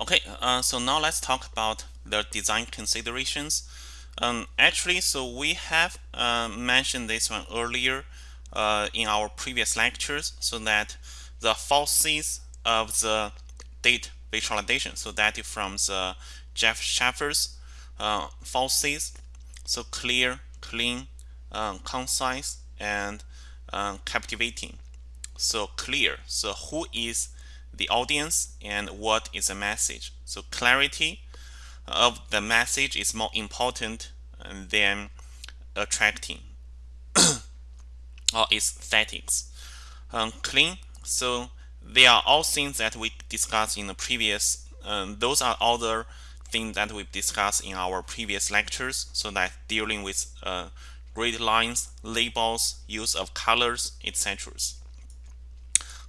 Okay, uh, so now let's talk about the design considerations. Um, actually, so we have uh, mentioned this one earlier uh, in our previous lectures, so that the falsies of the date visualization, so that is from the Jeff Shaffer's uh, falsies, so clear, clean, um, concise, and um, captivating. So clear, so who is the audience and what is the message. So clarity of the message is more important than attracting or aesthetics. Um, clean, so they are all things that we discussed in the previous. Um, those are the things that we've discussed in our previous lectures. So that dealing with uh, grid lines, labels, use of colors, etc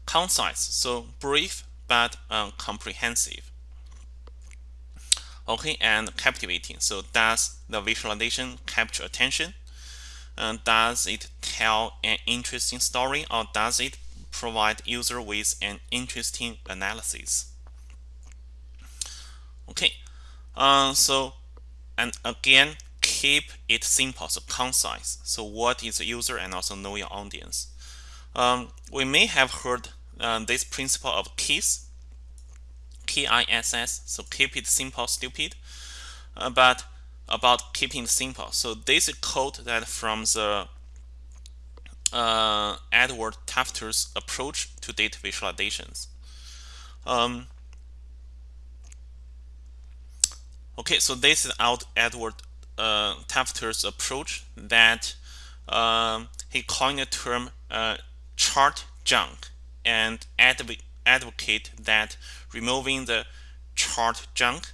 concise, so brief but um, comprehensive. Okay, and captivating. So does the visualization capture attention? Uh, does it tell an interesting story or does it provide user with an interesting analysis? Okay, uh, so and again, keep it simple, so concise. So what is the user and also know your audience. Um, we may have heard uh, this principle of KISS, K-I-S-S, so keep it simple, stupid. Uh, but about keeping it simple, so this is quote that from the uh, Edward Tufte's approach to data visualizations. Um, okay, so this is out Edward uh, approach that um, he coined the term uh, chart junk and adv advocate that removing the chart junk.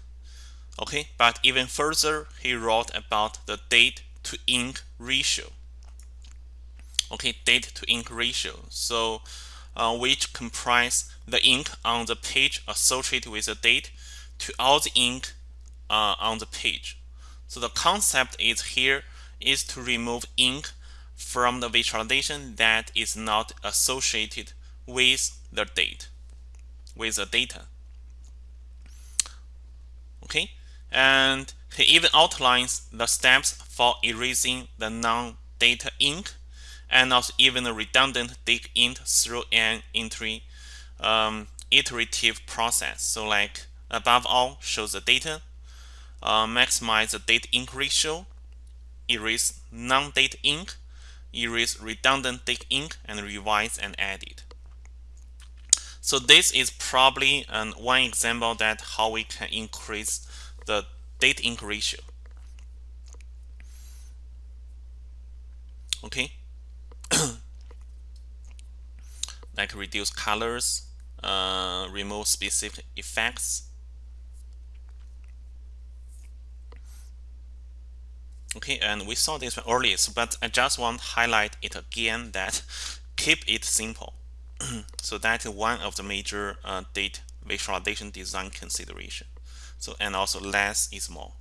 Okay, but even further, he wrote about the date to ink ratio. Okay, date to ink ratio. So, uh, which comprise the ink on the page associated with the date to all the ink uh, on the page. So the concept is here is to remove ink from the visualization that is not associated with the date, with the data. Okay, and he even outlines the steps for erasing the non-data ink and also even the redundant date ink through an entry, um, iterative process. So like above all, show the data, uh, maximize the date ink ratio, erase non-date ink, erase redundant date ink, and revise and edit. So this is probably um, one example that how we can increase the date ink ratio. Okay, like reduce colors, uh, remove specific effects. Okay, and we saw this earlier, but I just want to highlight it again that keep it simple. so that is one of the major uh, date visualization design consideration. So and also less is more.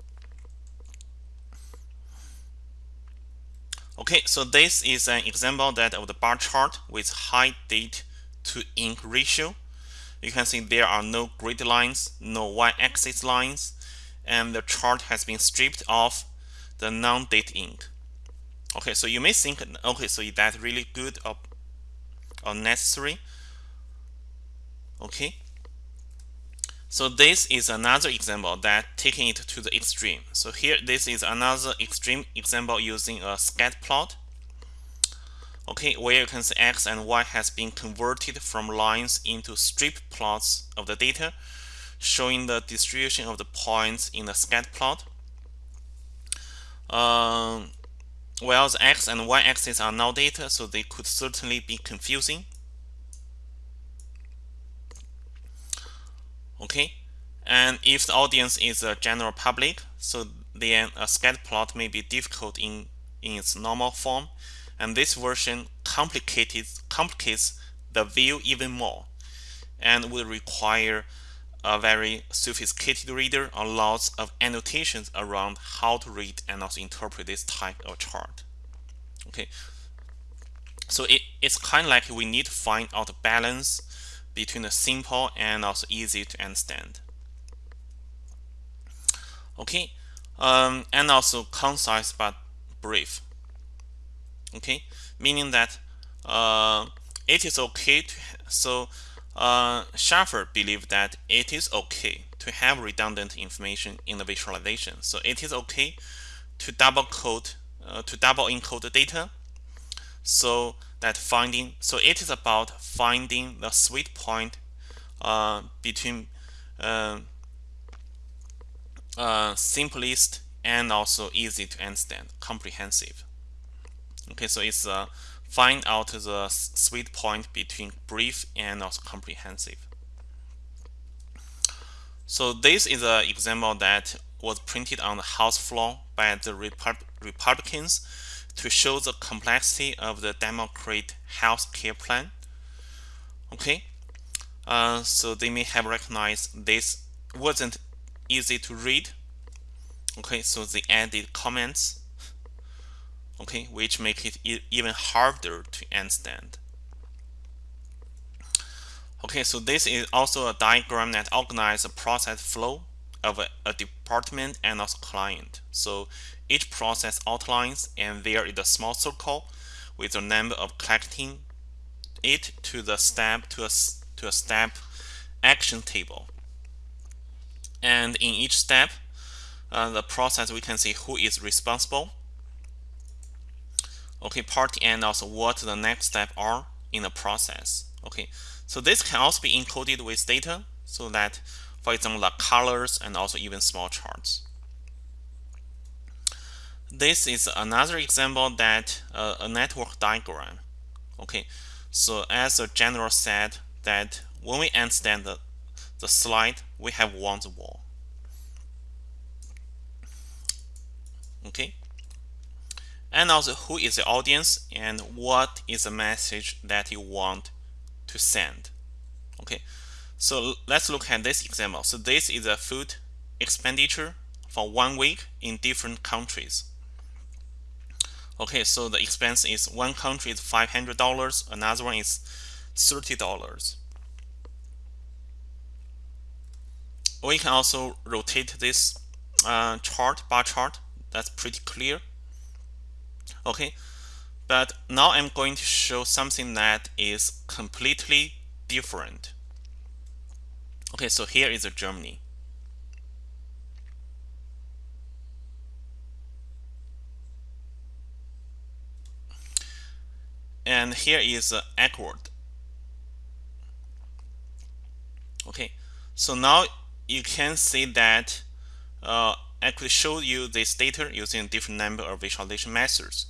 Okay, so this is an example that of the bar chart with high date to ink ratio. You can see there are no grid lines, no y-axis lines, and the chart has been stripped of the non-date ink. Okay, so you may think, okay, so is that really good or unnecessary okay. So this is another example that taking it to the extreme. So here this is another extreme example using a scatter plot. Okay where you can see x and y has been converted from lines into strip plots of the data showing the distribution of the points in the scatter plot um, well, the x and y axis are now data, so they could certainly be confusing. Okay, and if the audience is a general public, so then a scatter plot may be difficult in, in its normal form, and this version complicates, complicates the view even more and would require a very sophisticated reader or lots of annotations around how to read and also interpret this type of chart. Okay, so it, it's kind of like we need to find out the balance between the simple and also easy to understand. okay um, and also concise but brief okay meaning that uh, it is okay to so uh, Shaffer believed that it is okay to have redundant information in the visualization. So it is okay to double code uh, to double encode the data so that finding so it is about finding the sweet point uh, between uh, uh, simplest and also easy to understand comprehensive. Okay so it's uh, find out the sweet point between brief and also comprehensive so this is an example that was printed on the House floor by the Repub Republicans to show the complexity of the Democrat health care plan. Okay, uh, so they may have recognized this wasn't easy to read. Okay, so they added comments. Okay, which make it e even harder to understand. Okay, so this is also a diagram that organizes the process flow of a, a, department and also client. So each process outlines and there is a small circle with the number of collecting it to the step to a, to a step action table. And in each step, uh, the process we can see who is responsible. Okay, party and also what the next step are in the process. Okay, so this can also be encoded with data so that, for example, the colors and also even small charts. This is another example that uh, a network diagram. Okay, so as a general said that when we understand the, the slide, we have one wall. Okay, and also who is the audience and what is the message that you want to send. Okay, so let's look at this example. So this is a food expenditure for one week in different countries. Okay, so the expense is one country is $500, another one is $30. We can also rotate this uh, chart, bar chart. That's pretty clear. Okay, but now I'm going to show something that is completely different. Okay, so here is a Germany. And here is uh, Ecuador. Okay, so now you can see that uh, I could show you this data using different number of visualization methods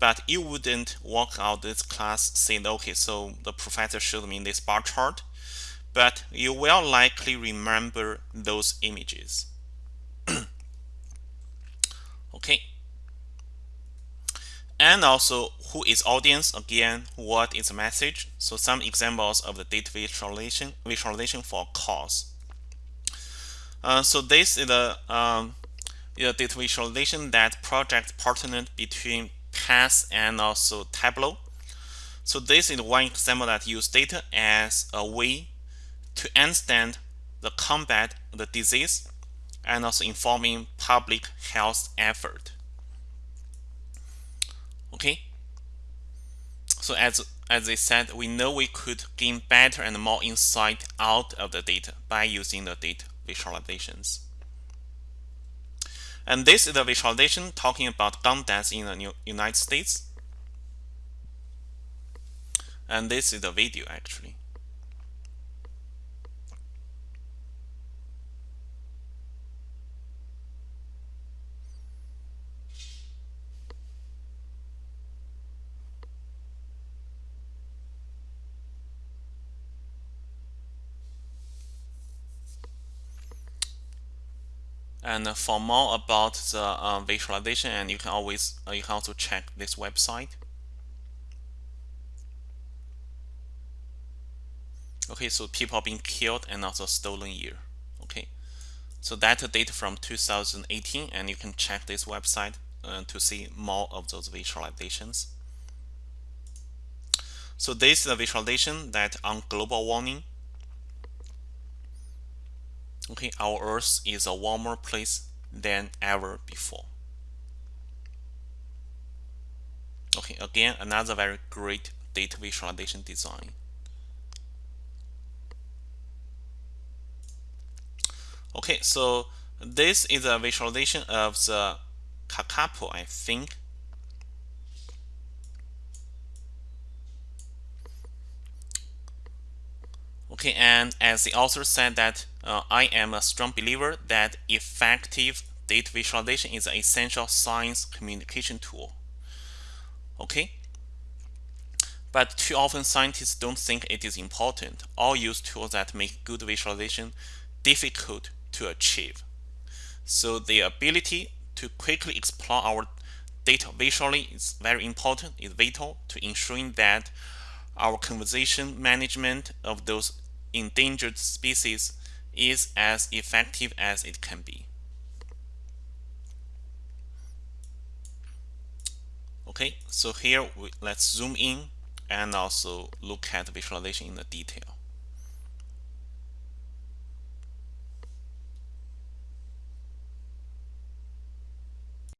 but you wouldn't walk out this class saying, okay, so the professor showed me this bar chart, but you will likely remember those images. okay. And also, who is audience? Again, what is the message? So some examples of the data visualization, visualization for cause. Uh, so this is the, um, the data visualization that project partnered between PATH and also Tableau. So this is one example that use data as a way to understand the combat the disease and also informing public health effort. Okay. So as as I said, we know we could gain better and more insight out of the data by using the data visualizations. And this is a visualization talking about gun deaths in the United States. And this is the video actually. And for more about the uh, visualization, and you can always uh, you can also check this website. Okay, so people being killed and also stolen year. Okay, so that data from 2018, and you can check this website uh, to see more of those visualizations. So this is a visualization that on global warming, okay our earth is a warmer place than ever before. Okay, again, another very great data visualization design. Okay, so this is a visualization of the Kakapo, I think. Okay, and as the author said that uh, I am a strong believer that effective data visualization is an essential science communication tool. Okay, but too often scientists don't think it is important or use tools that make good visualization difficult to achieve. So the ability to quickly explore our data visually is very important, is vital to ensuring that our conservation management of those endangered species is as effective as it can be. Okay, so here we, let's zoom in and also look at the visualization in the detail.